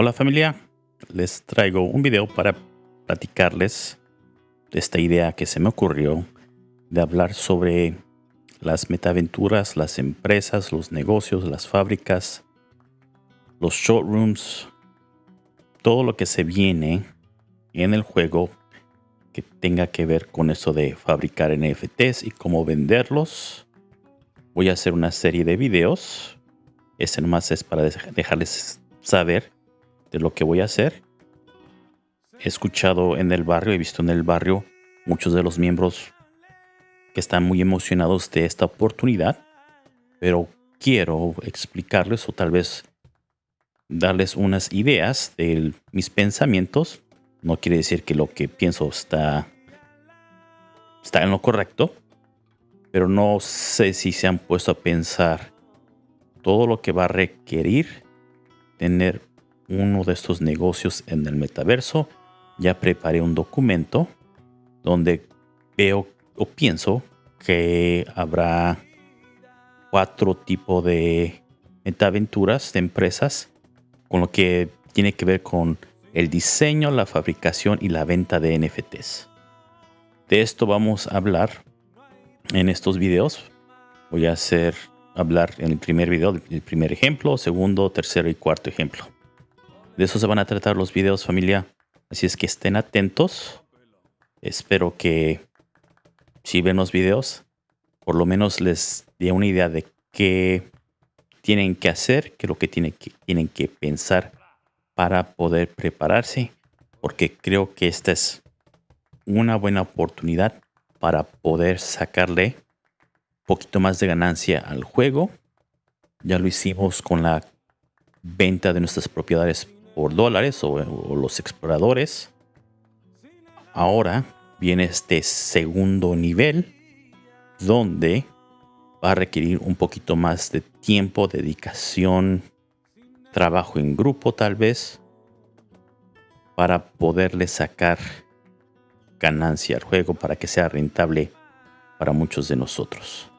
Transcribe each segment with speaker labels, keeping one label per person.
Speaker 1: Hola familia, les traigo un video para platicarles de esta idea que se me ocurrió de hablar sobre las metaventuras, las empresas, los negocios, las fábricas, los showrooms, todo lo que se viene en el juego que tenga que ver con eso de fabricar NFTs y cómo venderlos. Voy a hacer una serie de videos. Este nomás es para dejarles saber de lo que voy a hacer. He escuchado en el barrio, he visto en el barrio muchos de los miembros que están muy emocionados de esta oportunidad, pero quiero explicarles o tal vez darles unas ideas de mis pensamientos. No quiere decir que lo que pienso está, está en lo correcto, pero no sé si se han puesto a pensar todo lo que va a requerir tener uno de estos negocios en el metaverso. Ya preparé un documento donde veo o pienso que habrá cuatro tipos de metaventuras de empresas con lo que tiene que ver con el diseño, la fabricación y la venta de NFTs. De esto vamos a hablar en estos videos. Voy a hacer hablar en el primer video, el primer ejemplo, segundo, tercero y cuarto ejemplo. De eso se van a tratar los videos familia. Así es que estén atentos. Espero que si ven los videos, por lo menos les dé una idea de qué tienen que hacer, qué es lo que tienen que, tienen que pensar para poder prepararse. Porque creo que esta es una buena oportunidad para poder sacarle un poquito más de ganancia al juego. Ya lo hicimos con la venta de nuestras propiedades por dólares o, los exploradores. Ahora viene este segundo nivel donde va a requerir un poquito más de tiempo, dedicación, trabajo en grupo tal vez, para poderle sacar ganancia al juego, para que sea rentable para muchos de nosotros.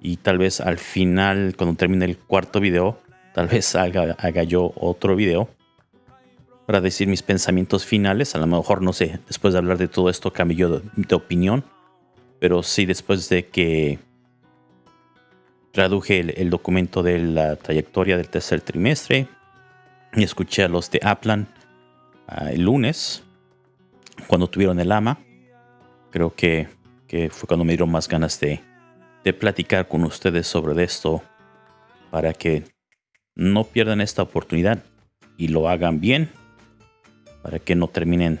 Speaker 1: Y tal vez al final, cuando termine el cuarto video, Tal vez haga, yo otro video para decir mis pensamientos finales. A lo mejor, no sé, después de hablar de todo esto cambio yo de, opinión. Pero sí, después de que traduje el, documento de la trayectoria del tercer trimestre y escuché a los de Aplan ah, el lunes, cuando tuvieron el AMA, creo que, que, fue cuando me dieron más ganas de, de platicar con ustedes sobre esto para que no pierdan esta oportunidad y lo hagan bien para que no terminen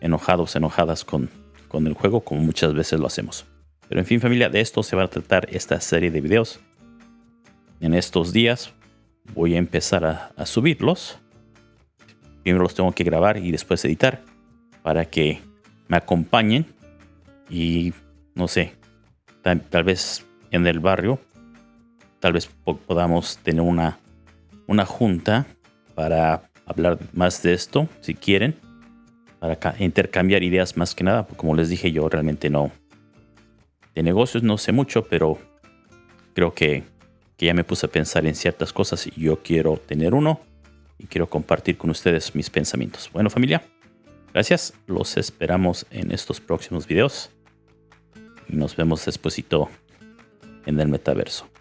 Speaker 1: enojados, enojadas con, con el juego como muchas veces lo hacemos. Pero en fin familia, de esto se va a tratar esta serie de videos. En estos días voy a empezar a, subirlos. Primero los tengo que grabar y después editar para que me acompañen y no sé, tal vez en el barrio tal vez podamos tener una, una junta para hablar más de esto, si quieren, para intercambiar ideas más que nada, como les dije yo realmente no, de negocios no sé mucho, pero creo que, que ya me puse a pensar en ciertas cosas y yo quiero tener uno y quiero compartir con ustedes mis pensamientos. Bueno familia, gracias, los esperamos en estos próximos videos y nos vemos despuesito en el metaverso.